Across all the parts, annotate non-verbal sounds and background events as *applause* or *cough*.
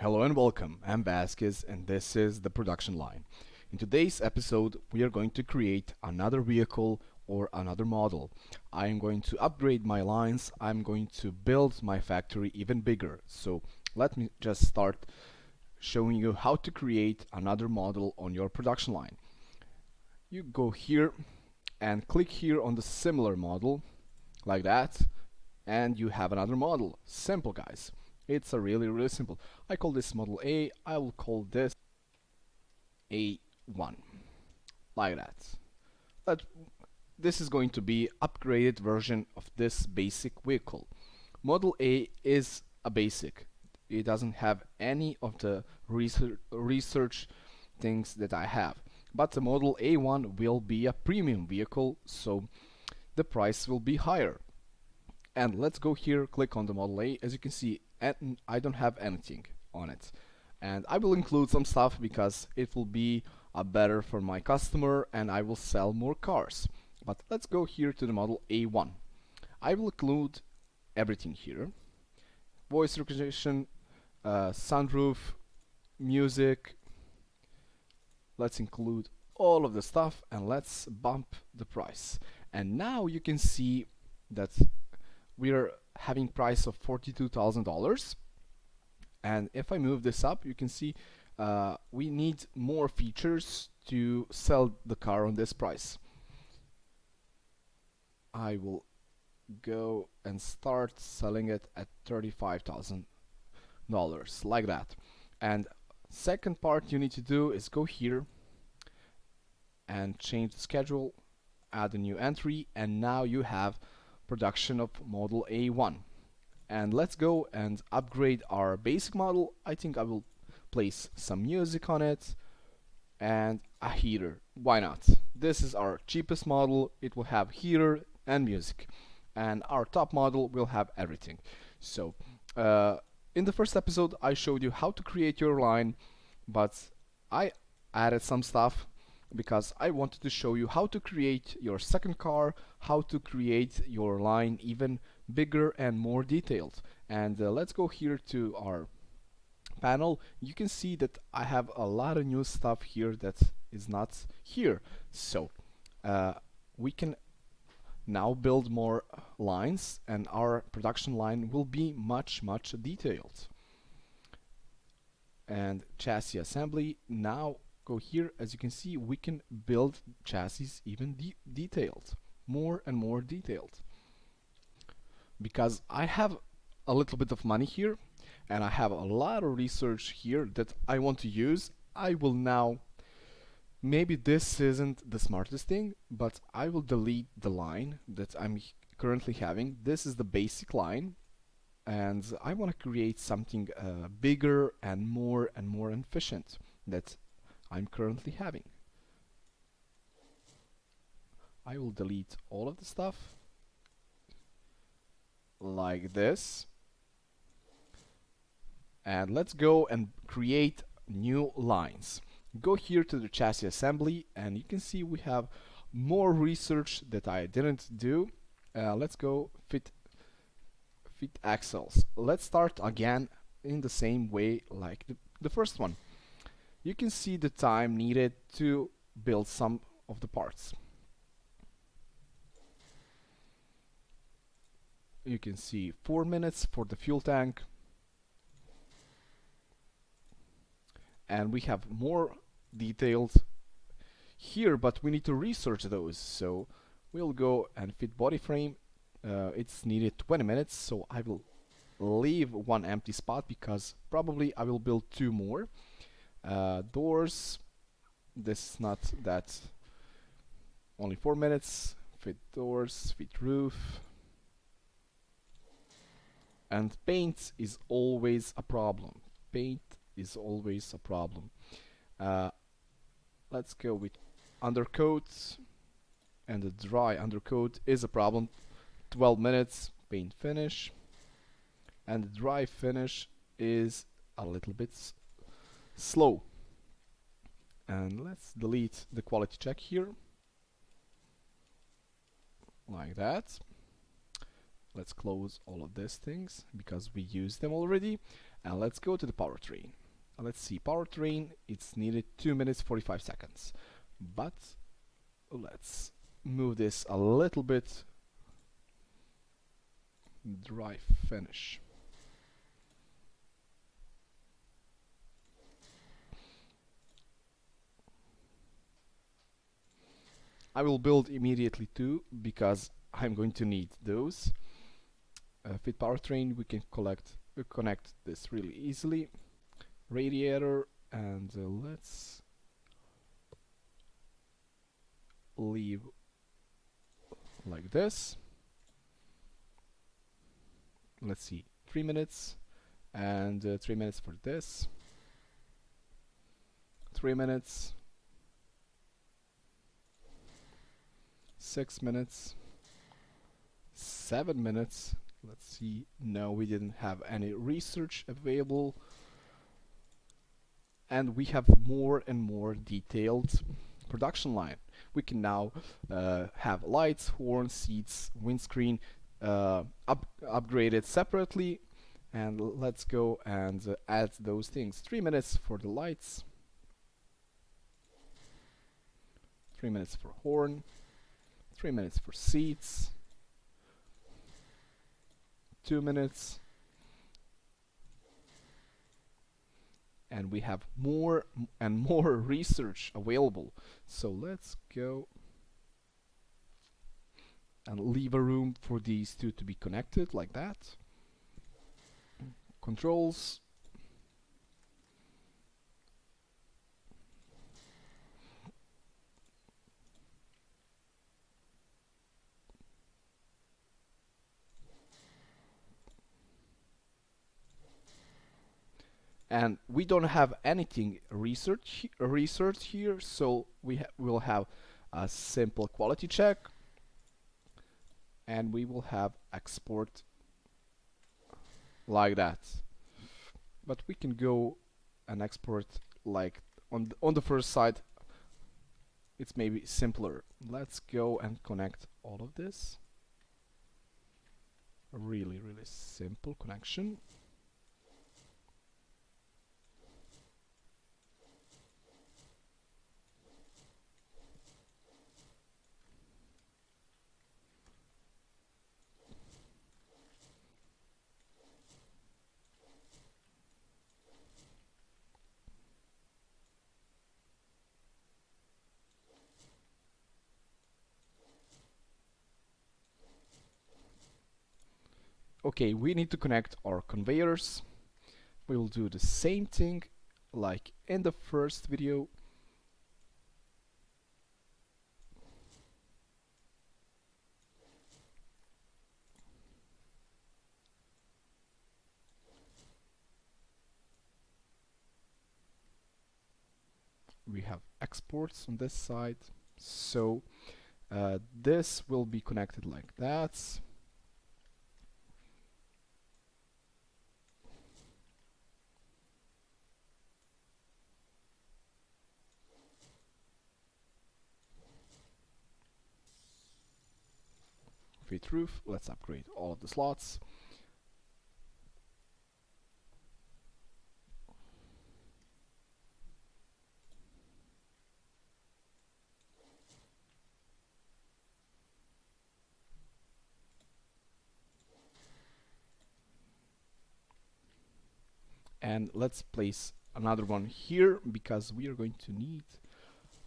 Hello and welcome, I'm Vasquez and this is the production line. In today's episode we are going to create another vehicle or another model. I am going to upgrade my lines, I'm going to build my factory even bigger. So let me just start showing you how to create another model on your production line. You go here and click here on the similar model like that and you have another model. Simple guys. It's a really really simple. I call this model A, I will call this A1 like that. But this is going to be upgraded version of this basic vehicle. Model A is a basic. It doesn't have any of the research, research things that I have. But the Model A1 will be a premium vehicle, so the price will be higher. And let's go here, click on the Model A. As you can see, and I don't have anything on it. And I will include some stuff because it will be uh, better for my customer and I will sell more cars. But let's go here to the model A1 I will include everything here. Voice recognition uh, sunroof music. Let's include all of the stuff and let's bump the price. And now you can see that we're having price of $42,000 and if I move this up you can see uh, we need more features to sell the car on this price. I will go and start selling it at $35,000 like that. And second part you need to do is go here and change the schedule add a new entry and now you have production of model A1 and let's go and upgrade our basic model. I think I will place some music on it and a heater. Why not? This is our cheapest model. It will have heater and music. And our top model will have everything. So uh, in the first episode I showed you how to create your line but I added some stuff because I wanted to show you how to create your second car, how to create your line even bigger and more detailed. And uh, let's go here to our panel. You can see that I have a lot of new stuff here that is not here. So uh, we can now build more lines and our production line will be much much detailed. And chassis assembly now go here. As you can see we can build chassis even de detailed more and more detailed. Because I have a little bit of money here and I have a lot of research here that I want to use. I will now maybe this isn't the smartest thing but I will delete the line that I'm currently having. This is the basic line and I want to create something uh, bigger and more and more efficient. That I'm currently having. I will delete all of the stuff like this. And let's go and create new lines. Go here to the chassis assembly and you can see we have more research that I didn't do. Uh, let's go fit fit axles. Let's start again in the same way like the, the first one you can see the time needed to build some of the parts. You can see 4 minutes for the fuel tank. And we have more details here but we need to research those. So we'll go and fit body frame. Uh, it's needed 20 minutes so I will leave one empty spot because probably I will build two more uh, doors, this is not that only 4 minutes. Fit doors, fit roof. And paint is always a problem. Paint is always a problem. Uh, let's go with undercoat and the dry undercoat is a problem 12 minutes paint finish and the dry finish is a little bit slow. And let's delete the quality check here. Like that. Let's close all of these things because we use them already. And let's go to the powertrain let's see powertrain it's needed 2 minutes 45 seconds. But let's move this a little bit. Dry finish I will build immediately two because I'm going to need those. Uh, fit powertrain we can collect uh, connect this really easily. Radiator and uh, let's leave like this. Let's see three minutes and uh, three minutes for this. Three minutes six minutes seven minutes. Let's see. No we didn't have any research available. And we have more and more detailed production line. We can now uh, have lights horn seats windscreen uh, up upgraded separately. And let's go and uh, add those things. Three minutes for the lights. Three minutes for horn three minutes for seats. Two minutes. And we have more and more *laughs* research available. So let's go and leave a room for these two to be connected like that. Controls and we don't have anything research research here so we ha will have a simple quality check and we will have export like that. But we can go and export like on the, on the first side it's maybe simpler. Let's go and connect all of this. Really really simple connection okay we need to connect our conveyors. We will do the same thing like in the first video. We have exports on this side. So uh, this will be connected like that fit roof. Let's upgrade all of the slots. and let's place another one here because we are going to need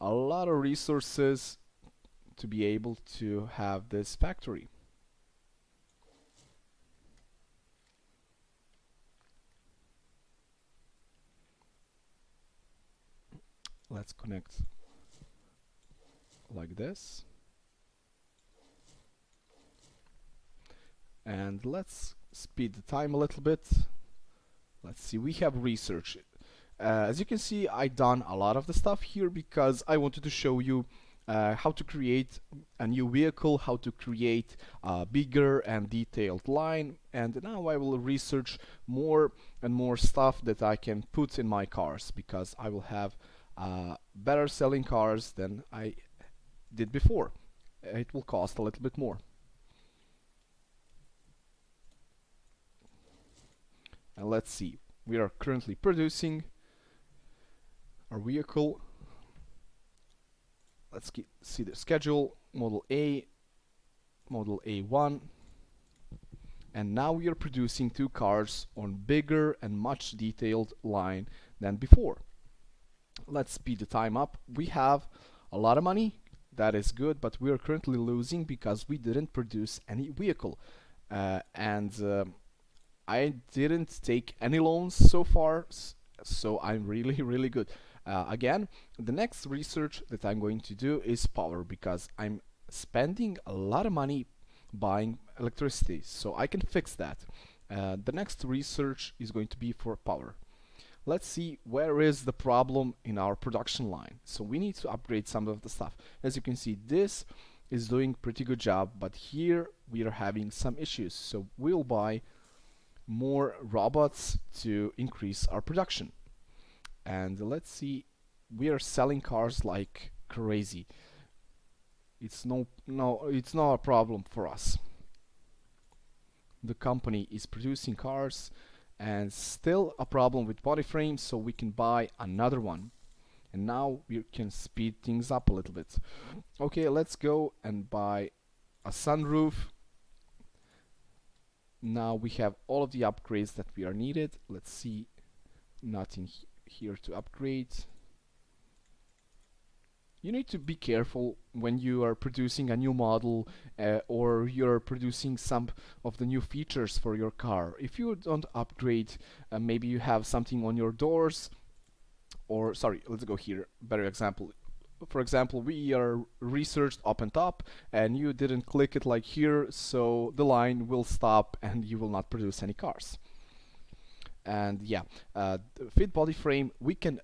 a lot of resources to be able to have this factory. Let's connect like this. And let's speed the time a little bit. Let's see, we have research. Uh, as you can see, I done a lot of the stuff here because I wanted to show you uh, how to create a new vehicle, how to create a bigger and detailed line and now I will research more and more stuff that I can put in my cars because I will have uh, better selling cars than I did before. It will cost a little bit more. And let's see, we are currently producing our vehicle let's see the schedule. Model A model A1 and now we are producing two cars on bigger and much detailed line than before. Let's speed the time up. We have a lot of money. That is good but we are currently losing because we didn't produce any vehicle. Uh, and uh, I didn't take any loans so far so I'm really *laughs* really good uh, again the next research that I'm going to do is power because I'm spending a lot of money buying electricity so I can fix that. Uh, the next research is going to be for power. Let's see where is the problem in our production line. So we need to upgrade some of the stuff. As you can see this is doing pretty good job but here we are having some issues. So we'll buy more robots to increase our production and let's see we are selling cars like crazy. It's no no it's not a problem for us. The company is producing cars and still a problem with body frames so we can buy another one. And now we can speed things up a little bit. Okay let's go and buy a sunroof. Now we have all of the upgrades that we are needed. Let's see nothing here to upgrade. You need to be careful when you are producing a new model uh, or you're producing some of the new features for your car. If you don't upgrade uh, maybe you have something on your doors or sorry let's go here better example. For example we are researched up and top and you didn't click it like here so the line will stop and you will not produce any cars and yeah uh, fit body frame we can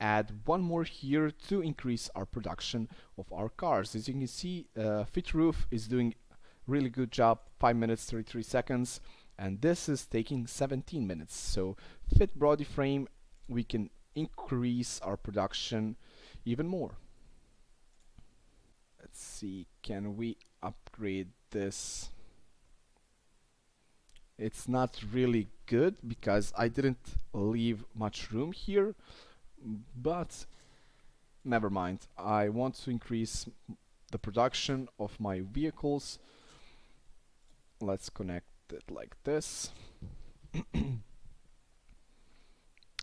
add one more here to increase our production of our cars. As you can see uh, fit roof is doing really good job 5 minutes 33 seconds. And this is taking 17 minutes. So fit body frame we can increase our production even more. Let's see can we upgrade this it's not really good because I didn't leave much room here but never mind. I want to increase the production of my vehicles. Let's connect it like this. *clears throat*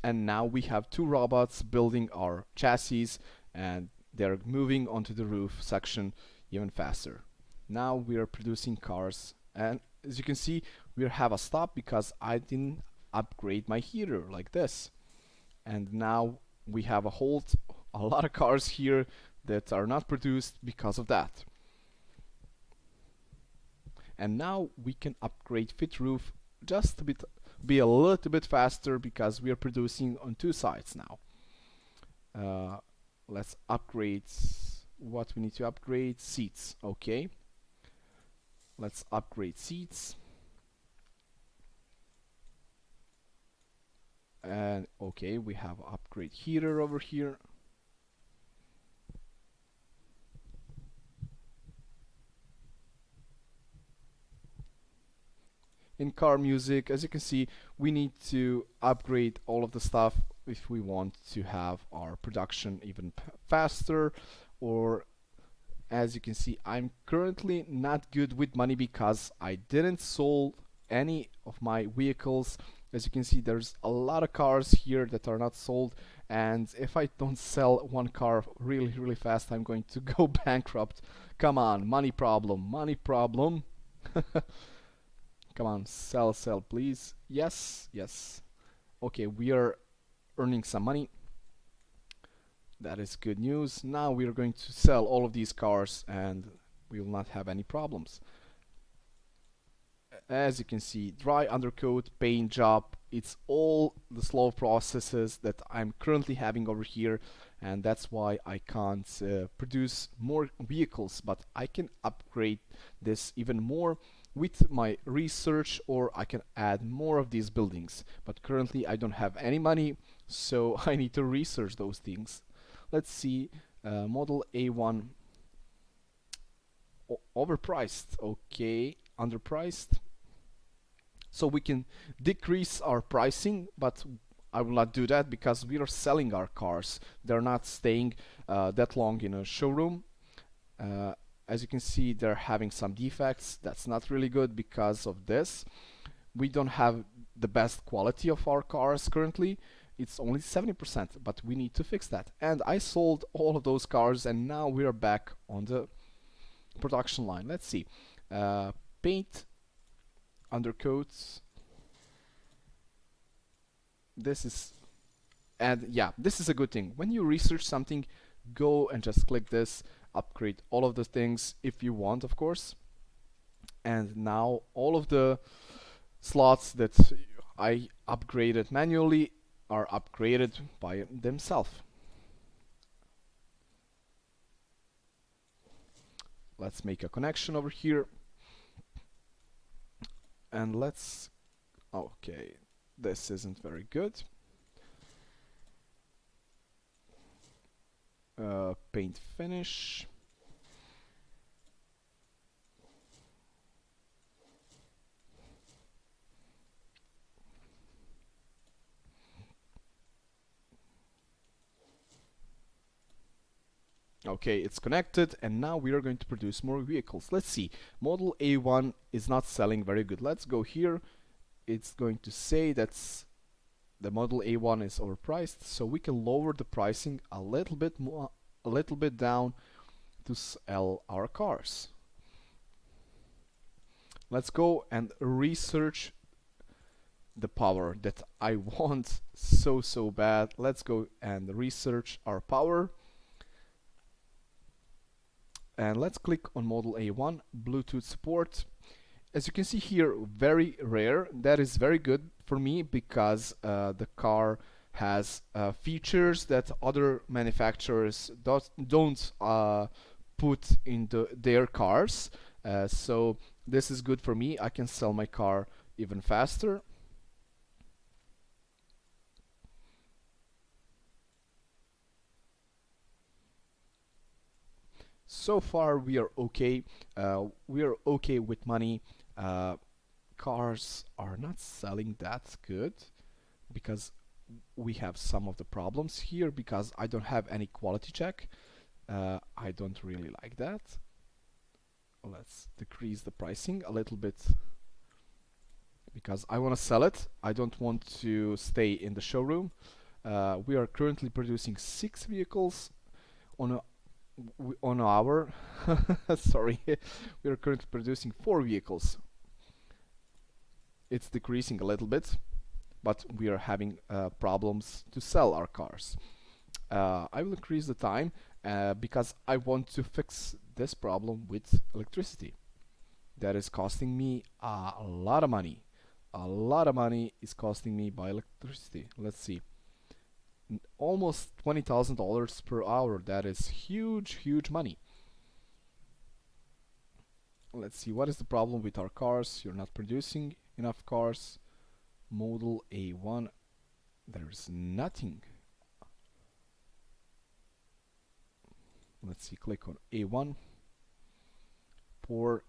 And now we have two robots building our chassis and they're moving onto the roof section even faster. Now we are producing cars and as you can see we have a stop because I didn't upgrade my heater like this. And now we have a halt a lot of cars here that are not produced because of that. And now we can upgrade fit roof just bit be a little bit faster because we are producing on two sides now. Uh, let's upgrade what we need to upgrade seats okay? Let's upgrade seats and okay we have upgrade heater over here. In car music as you can see we need to upgrade all of the stuff if we want to have our production even faster. Or as you can see I'm currently not good with money because I didn't sold any of my vehicles as you can see there's a lot of cars here that are not sold and if I don't sell one car really really fast I'm going to *laughs* go bankrupt. Come on money problem money problem. *laughs* Come on sell sell please. Yes yes. Okay we are earning some money. That is good news. Now we are going to sell all of these cars and we will not have any problems. As you can see, dry undercoat, paint job, it's all the slow processes that I'm currently having over here and that's why I can't uh, produce more vehicles but I can upgrade this even more with my research or I can add more of these buildings. But currently I don't have any money so *laughs* I need to research those things. Let's see uh, model A1 o overpriced. Okay underpriced so we can decrease our pricing but I will not do that because we are selling our cars. They're not staying uh, that long in a showroom. Uh, as you can see they're having some defects. That's not really good because of this. We don't have the best quality of our cars currently. It's only 70% but we need to fix that. And I sold all of those cars and now we are back on the production line. Let's see. Uh, paint undercoats. This is and yeah this is a good thing. When you research something go and just click this upgrade all of the things if you want of course. And now all of the slots that I upgraded manually are upgraded by themselves. Let's make a connection over here and let's okay this isn't very good. Uh, paint finish Okay, it's connected and now we are going to produce more vehicles. Let's see, model A1 is not selling very good. Let's go here. It's going to say that's the model A1 is overpriced, so we can lower the pricing a little bit more, a little bit down to sell our cars. Let's go and research the power that I *laughs* want so so bad. Let's go and research our power and let's click on model A1 Bluetooth support. As you can see here very rare. That is very good for me because uh, the car has uh, features that other manufacturers don't, don't uh, put into their cars. Uh, so this is good for me. I can sell my car even faster so far we are okay uh, we are okay with money. Uh, cars are not selling that good because we have some of the problems here because I don't have any quality check. Uh, I don't really like that. Let's decrease the pricing a little bit because I want to sell it. I don't want to stay in the showroom. Uh, we are currently producing six vehicles on a on our *laughs* sorry we are currently producing four vehicles. It's decreasing a little bit but we are having uh, problems to sell our cars. Uh, I will increase the time uh, because I want to fix this problem with electricity. That is costing me a lot of money. A lot of money is costing me by electricity. Let's see almost $20,000 per hour. That is huge, huge money. Let's see, what is the problem with our cars? You're not producing enough cars. Model A1, there's nothing. Let's see, click on A1. Poor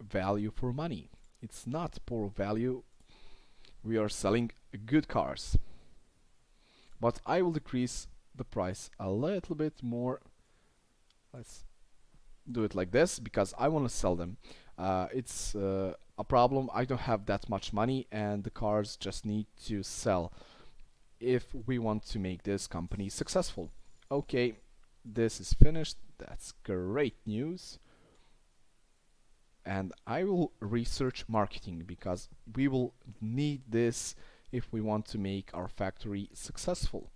value for money. It's not poor value. We are selling good cars but I will decrease the price a little bit more. Let's do it like this because I want to sell them. Uh, it's uh, a problem. I don't have that much money and the cars just need to sell if we want to make this company successful. Okay this is finished. That's great news. And I will research marketing because we will need this if we want to make our factory successful.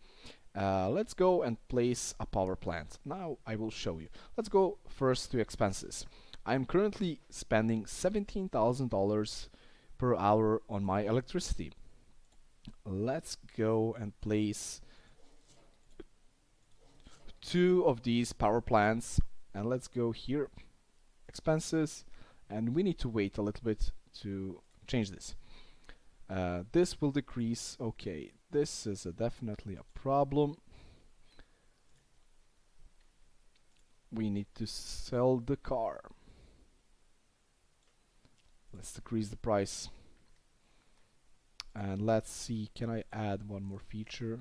Uh, let's go and place a power plant. Now I will show you. Let's go first to expenses. I'm currently spending $17,000 per hour on my electricity. Let's go and place two of these power plants and let's go here expenses and we need to wait a little bit to change this uh, this will decrease. Okay, this is a definitely a problem. We need to sell the car. Let's decrease the price. and let's see can I add one more feature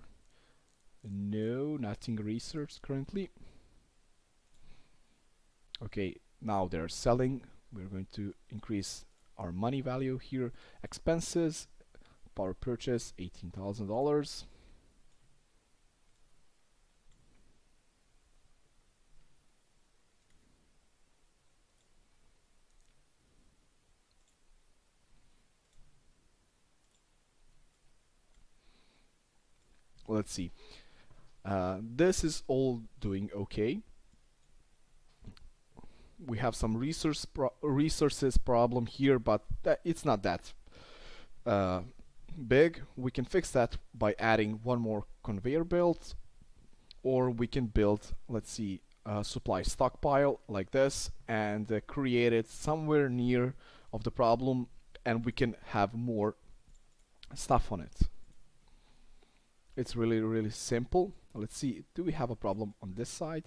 no nothing researched currently okay now they're selling we're going to increase our money value here expenses power purchase $18,000 let's see. Uh, this is all doing okay. We have some resource pro resources problem here but it's not that uh, big we can fix that by adding one more conveyor belt or we can build let's see a supply stockpile like this and uh, create it somewhere near of the problem and we can have more stuff on it. It's really really simple. Let's see do we have a problem on this side?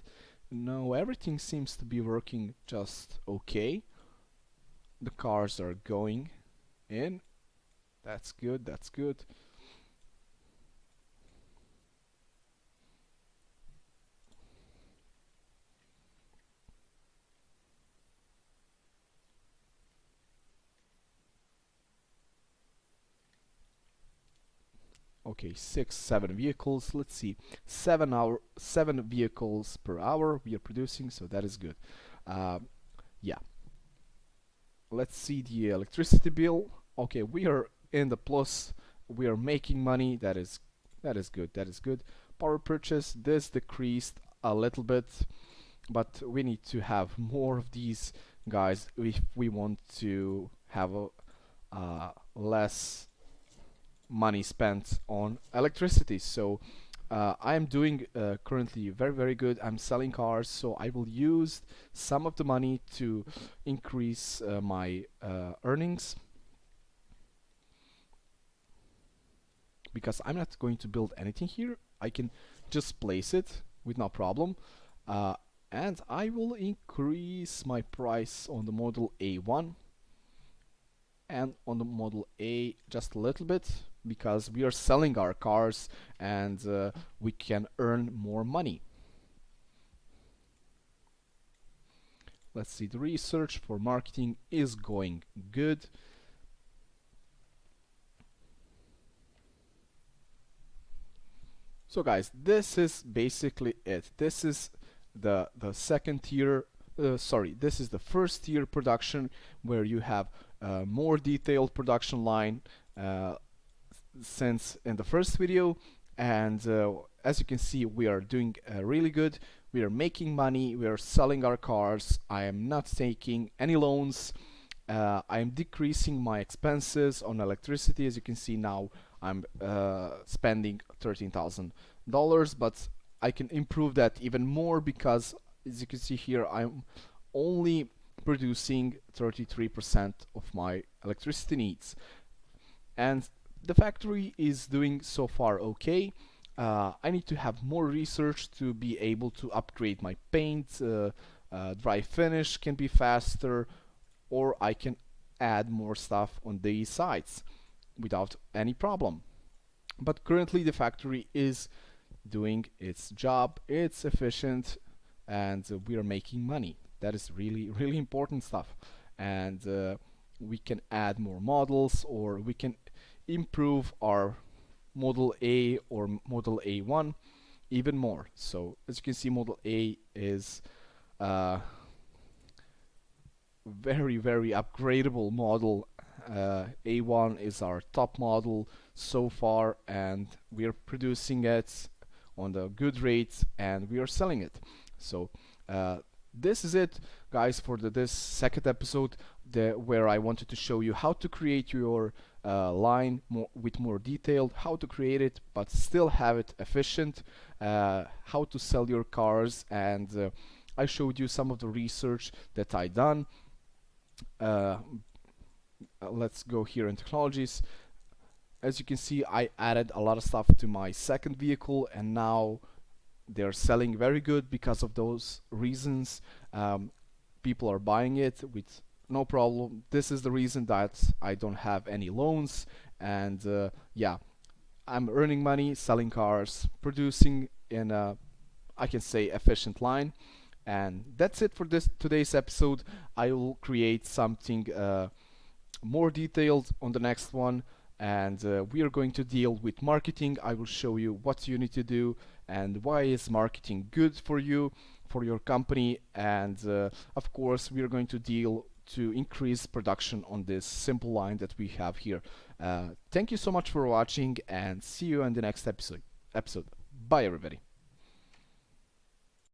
No everything seems to be working just okay. The cars are going in that's good that's good. Okay six seven vehicles let's see. Seven hour seven vehicles per hour we are producing so that is good. Uh, yeah. Let's see the electricity bill. Okay we are in the plus we are making money. That is that is good. That is good. Power purchase this decreased a little bit but we need to have more of these guys if we want to have a uh, less money spent on electricity. So uh, I am doing uh, currently very very good. I'm selling cars so I will use some of the money to increase uh, my uh, earnings because I'm not going to build anything here I can just place it with no problem uh, and I will increase my price on the model A1 and on the model A just a little bit because we are selling our cars and uh, we can earn more money. Let's see, the research for marketing is going good. So guys, this is basically it. This is the the second tier uh, sorry, this is the first tier production where you have a more detailed production line uh, since in the first video. And uh, as you can see we are doing uh, really good. We are making money. We are selling our cars. I am not taking any loans. Uh, I am decreasing my expenses on electricity as you can see now I'm uh, spending $13,000 but I can improve that even more because as you can see here I'm only producing 33% of my electricity needs. And the factory is doing so far okay. Uh, I need to have more research to be able to upgrade my paint uh, uh, dry finish can be faster or I can add more stuff on these sides without any problem. But currently the factory is doing its job it's efficient and uh, we are making money. That is really *laughs* really important stuff. And uh, we can add more models or we can improve our model A or model A1 even more. So as you can see model A is uh, very very upgradable model uh, A1 is our top model so far and we are producing it on the good rates and we are selling it. So uh, this is it guys for the, this second episode the, where I wanted to show you how to create your uh, line more, with more detailed how to create it but still have it efficient uh, how to sell your cars and uh, I showed you some of the research that I done uh, let's go here in technologies. As you can see I added a lot of stuff to my second vehicle and now they're selling very good because of those reasons. Um, people are buying it with no problem. This is the reason that I don't have any loans and uh, yeah I'm earning money selling cars producing in a I can say efficient line. And that's it for this today's episode. I will create something uh, more detailed on the next one and uh, we are going to deal with marketing. I will show you what you need to do and why is marketing good for you for your company and uh, of course we are going to deal to increase production on this simple line that we have here. Uh, thank you so much for watching and see you in the next episode episode. Bye everybody